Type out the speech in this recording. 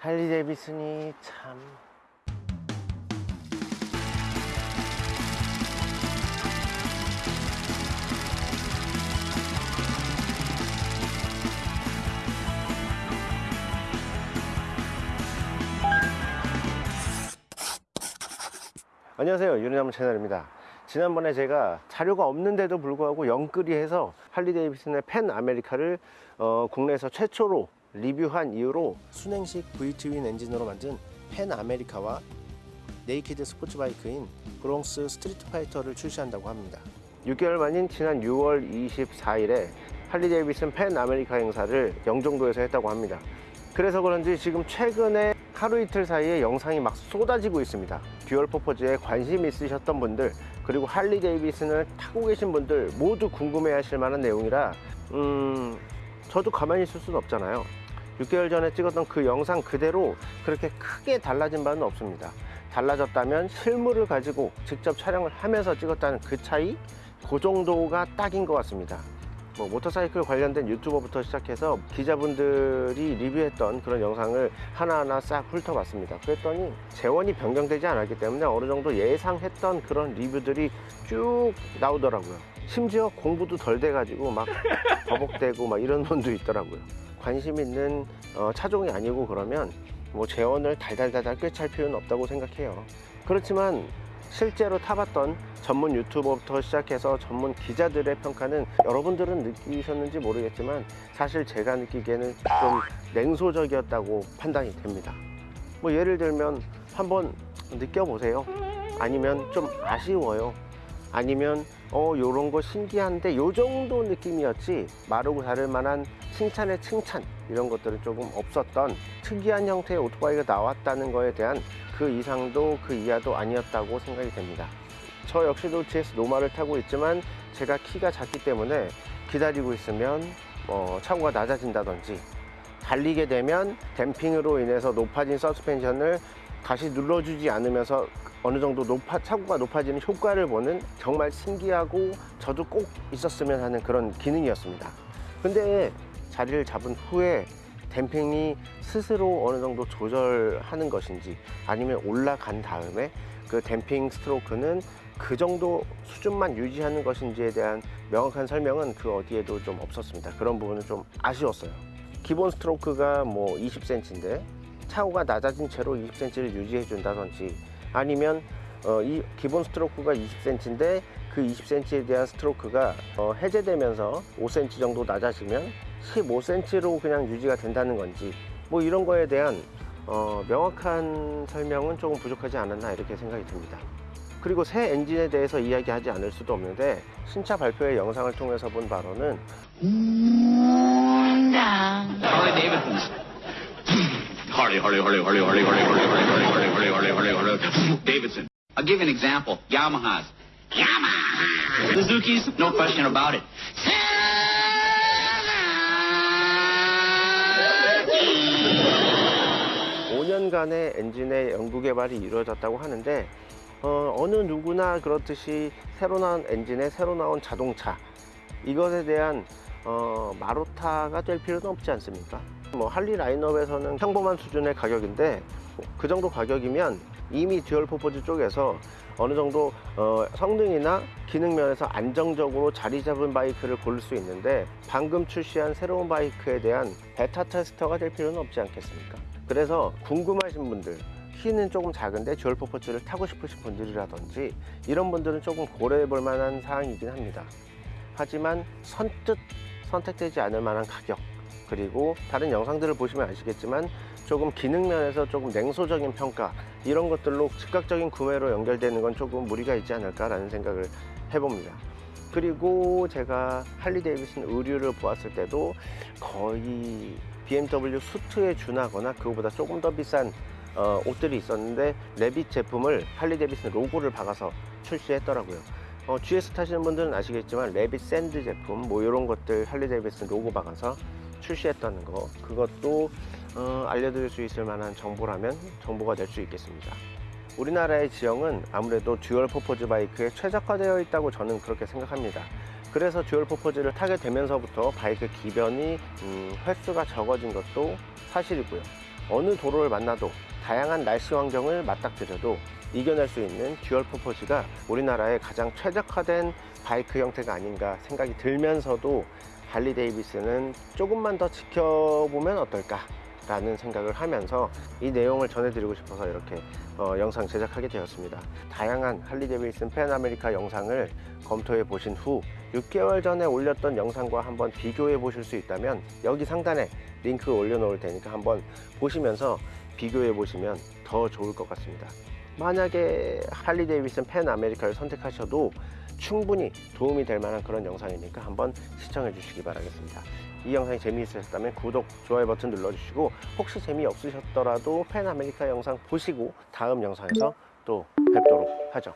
할리 데이비슨이 참. 안녕하세요 유리나무 채널입니다 지난번에 제가 자료가 없는데도 불구하고 영끌이 해서 할리 데이비슨의 펜 아메리카를 어, 국내에서 최초로 리뷰한 이후로 순행식 V-twin 엔진으로 만든 Pan America와 naked 스포츠바이크인 Bronx streetfighter를 출시한다고 합니다. 6개월 만인 지난 6월 24일에 할리 데이비슨 Pan America 행사를 영종도에서 했다고 합니다. 그래서 그런지 지금 최근에 하루 이틀 사이에 영상이 막 쏟아지고 있습니다. dual purpose에 관심 있으셨던 분들 그리고 할리 데이비슨을 타고 계신 분들 모두 궁금해 하실 만한 내용이라 음 저도 가만히 있을 수는 없잖아요 6개월 전에 찍었던 그 영상 그대로 그렇게 크게 달라진 바는 없습니다 달라졌다면 실물을 가지고 직접 촬영을 하면서 찍었다는 그 차이 그 정도가 딱인 것 같습니다 뭐 모터사이클 관련된 유튜버부터 시작해서 기자분들이 리뷰했던 그런 영상을 하나하나 싹 훑어봤습니다. 그랬더니 재원이 변경되지 않았기 때문에 어느 정도 예상했던 그런 리뷰들이 쭉 나오더라고요. 심지어 공부도 덜 돼가지고 막 버벅대고 막 이런 분도 있더라고요. 관심 있는 어, 차종이 아니고 그러면 뭐 재원을 달달달달 꿰찰 필요는 없다고 생각해요. 그렇지만 실제로 타봤던 전문 유튜버부터 시작해서 전문 기자들의 평가는 여러분들은 느끼셨는지 모르겠지만 사실 제가 느끼기에는 좀 냉소적이었다고 판단이 됩니다. 뭐 예를 들면 한번 느껴보세요. 아니면 좀 아쉬워요. 아니면 어 요런 거 신기한데 요 정도 느낌이었지 마르고 다를 만한 칭찬의 칭찬 이런 것들은 조금 없었던 특이한 형태의 오토바이가 나왔다는 거에 대한 그 이상도 그 이하도 아니었다고 생각이 됩니다. 저 역시도 GS 노마를 타고 있지만 제가 키가 작기 때문에 기다리고 있으면 어, 차고가 낮아진다든지 달리게 되면 댐핑으로 인해서 높아진 서스펜션을 다시 눌러주지 않으면서 어느 정도 높아, 차고가 높아지는 효과를 보는 정말 신기하고 저도 꼭 있었으면 하는 그런 기능이었습니다. 근데 자리를 잡은 후에 댐핑이 스스로 어느 정도 조절하는 것인지 아니면 올라간 다음에 그 댐핑 스트로크는 그 정도 수준만 유지하는 것인지에 대한 명확한 설명은 그 어디에도 좀 없었습니다. 그런 부분은 좀 아쉬웠어요. 기본 스트로크가 뭐 20cm인데 차고가 낮아진 채로 20cm를 유지해 준다든지 아니면 어, 이 기본 스트로크가 20cm인데 그 20cm에 대한 스트로크가 어, 해제되면서 5cm 정도 낮아지면 15cm로 그냥 유지가 된다는 건지 뭐 이런 거에 대한 어, 명확한 설명은 조금 부족하지 않았나 이렇게 생각이 듭니다. 그리고 새 엔진에 대해서 이야기하지 않을 수도 없는데 신차 발표회 영상을 통해서 본 바로는 Harley. Harley, Harley, Harley, Harley, Harley, Harley, Harley, Harley, Harley, Harley, Harley, Harley, Harley, Davidson. I'll give you an example. Yamaha's. Yamaha. Suzuki's, no question about it. 5년간의 엔진의 연구 개발이 이루어졌다고 하는데 어, 어느 누구나 그렇듯이 새로 나온 엔진에 새로 나온 자동차 이것에 대한 어, 마루타가 될 필요는 없지 않습니까? 뭐 할리 라인업에서는 평범한 수준의 가격인데 그 정도 가격이면 이미 dual purpose 쪽에서 어느 정도 어, 성능이나 기능 면에서 안정적으로 자리 잡은 바이크를 고를 수 있는데 방금 출시한 새로운 바이크에 대한 beta tester가 될 필요는 없지 않겠습니까? 그래서 궁금하신 분들 키는 조금 작은데 dual purpose를 타고 싶으신 분들이라든지 이런 분들은 조금 고려해 볼 만한 사항이긴 합니다. 하지만 선뜻 선택되지 않을 만한 가격 그리고 다른 영상들을 보시면 아시겠지만 조금 기능 면에서 조금 냉소적인 평가 이런 것들로 즉각적인 구매로 연결되는 건 조금 무리가 있지 않을까 라는 생각을 해봅니다. 그리고 제가 할리 데이비슨 의류를 보았을 때도 거의 BMW 수트에 준하거나 그거보다 조금 더 비싼 어, 옷들이 있었는데 REV'IT 제품을 할리 데이비슨 로고를 박아서 출시했더라고요. 어, GS 타시는 분들은 아시겠지만 REV'IT Sand 제품 뭐 이런 것들 할리 데이비슨 로고 박아서 출시했다는 거 그것도 어, 알려드릴 수 있을 만한 정보라면 정보가 될 수 있겠습니다. 우리나라의 지형은 아무래도 dual purpose 바이크에 최적화되어 있다고 저는 그렇게 생각합니다. 그래서 dual purpose를 타게 되면서부터 바이크 기변이 음, 횟수가 적어진 것도 사실이고요. 어느 도로를 만나도 다양한 날씨 환경을 맞닥뜨려도 이겨낼 수 있는 dual purpose가 우리나라의 가장 최적화된 바이크 형태가 아닌가 생각이 들면서도 할리 데이비슨은 조금만 더 지켜보면 어떨까 라는 생각을 하면서 이 내용을 전해드리고 싶어서 이렇게 어, 영상 제작하게 되었습니다. 다양한 할리 데이비슨 Pan America 영상을 검토해 보신 후 6개월 전에 올렸던 영상과 한번 비교해 보실 수 있다면 여기 상단에 링크 올려놓을 테니까 한번 보시면서 비교해 보시면 더 좋을 것 같습니다. 만약에 할리 데이비슨 Pan America를 선택하셔도 충분히 도움이 될 만한 그런 영상이니까 한번 시청해 주시기 바라겠습니다. 이 영상이 재미있으셨다면 구독, 좋아요 버튼 눌러주시고 혹시 재미없으셨더라도 팬 아메리카 영상 보시고 다음 영상에서 또 뵙도록 하죠.